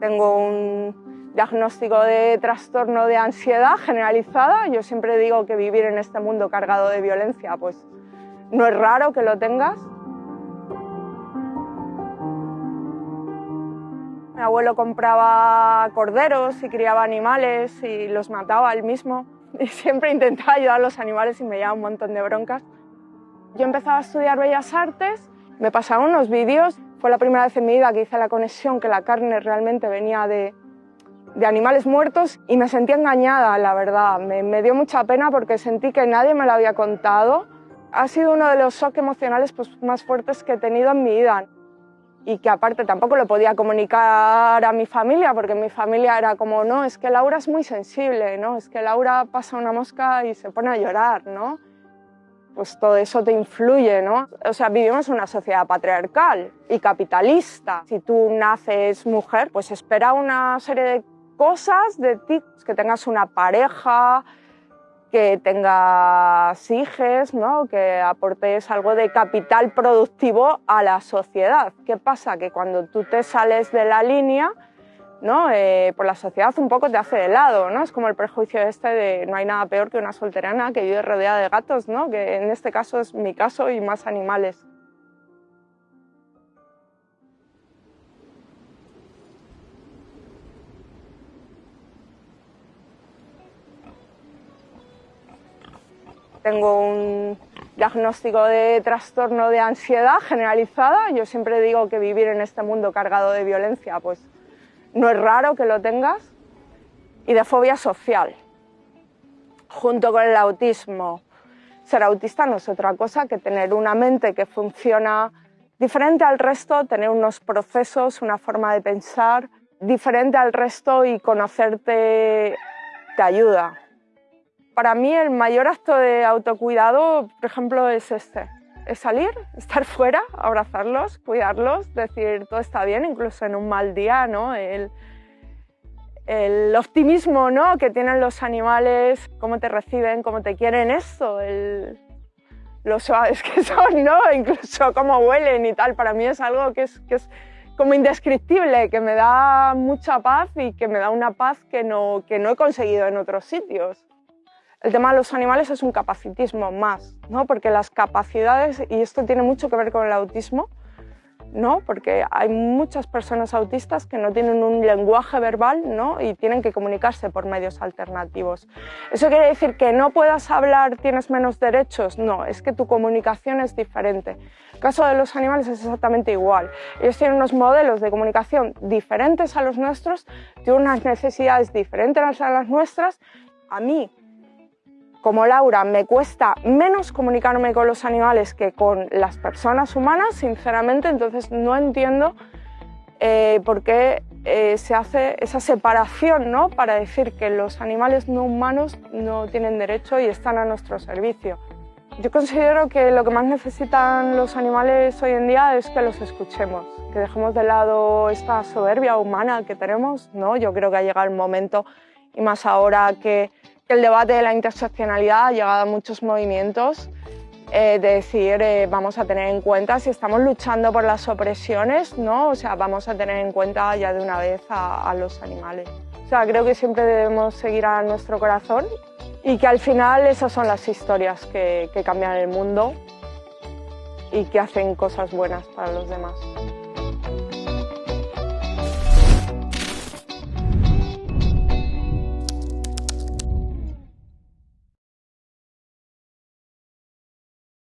Tengo un diagnóstico de trastorno de ansiedad generalizada. Yo siempre digo que vivir en este mundo cargado de violencia, pues no es raro que lo tengas. Mi abuelo compraba corderos y criaba animales y los mataba él mismo. Y siempre intentaba ayudar a los animales y me llevaba un montón de broncas. Yo empezaba a estudiar Bellas Artes, me pasaron unos vídeos. Fue la primera vez en mi vida que hice la conexión que la carne realmente venía de, de animales muertos y me sentí engañada, la verdad. Me, me, dio mucha pena porque sentí que nadie me lo había contado. Ha sido uno de los shocks emocionales pues, más fuertes que he tenido en mi vida y que aparte tampoco lo podía comunicar a mi familia porque mi familia era como, no, es que Laura es muy sensible, ¿no? Es que Laura pasa una mosca y se pone a llorar, ¿no? Pues todo eso te influye, ¿no? O sea, vivimos una sociedad patriarcal y capitalista. Si tú naces mujer, pues espera una serie de cosas de ti, que tengas una pareja, que tengas hijos, ¿no? que aportes algo de capital productivo a la sociedad. ¿Qué pasa? Que cuando tú te sales de la línea, Eh, por la sociedad un poco te hace de lado, ¿no? Es como el prejuicio este de no hay nada peor que una solterana que vive rodeada de gatos, ¿no? que en este caso es mi caso y más animales. Tengo un diagnóstico de trastorno de ansiedad generalizada. Yo siempre digo que vivir en este mundo cargado de violencia, pues no es raro que lo tengas. Y de fobia social, junto con el autismo. Ser autista no es otra cosa que tener una mente que funciona diferente al resto, tener unos procesos, una forma de pensar diferente al resto y conocerte te ayuda. Para mí el mayor acto de autocuidado, por ejemplo, es este. Es salir, estar fuera, abrazarlos, cuidarlos, decir todo está bien, incluso en un mal día, ¿no? El, el optimismo ¿no? que tienen los animales, cómo te reciben, cómo te quieren, eso, el, lo suaves que son, ¿no? incluso cómo huelen y tal, para mí es algo que es, que es como indescriptible, que me da mucha paz y que me da una paz que no, que no he conseguido en otros sitios. El tema de los animales es un capacitismo más, ¿no? porque las capacidades, y esto tiene mucho que ver con el autismo, ¿no? porque hay muchas personas autistas que no tienen un lenguaje verbal ¿no? y tienen que comunicarse por medios alternativos. ¿Eso quiere decir que no puedas hablar, tienes menos derechos? No, es que tu comunicación es diferente. El caso de los animales es exactamente igual. Ellos tienen unos modelos de comunicación diferentes a los nuestros, tienen unas necesidades diferentes a las nuestras. A mí, como Laura, me cuesta menos comunicarme con los animales que con las personas humanas, sinceramente, entonces no entiendo eh, por qué eh, se hace esa separación ¿no? para decir que los animales no humanos no tienen derecho y están a nuestro servicio. Yo considero que lo que más necesitan los animales hoy en día es que los escuchemos, que dejemos de lado esta soberbia humana que tenemos. ¿no? Yo creo que ha llegado el momento, y más ahora que el debate de la interseccionalidad ha llegado a muchos movimientos eh, de decir eh, vamos a tener en cuenta si estamos luchando por las opresiones, ¿no? O sea, vamos a tener en cuenta ya de una vez a, los animales. O sea, creo que siempre debemos seguir a nuestro corazón y que al final esas son las historias que cambian el mundo y que hacen cosas buenas para los demás.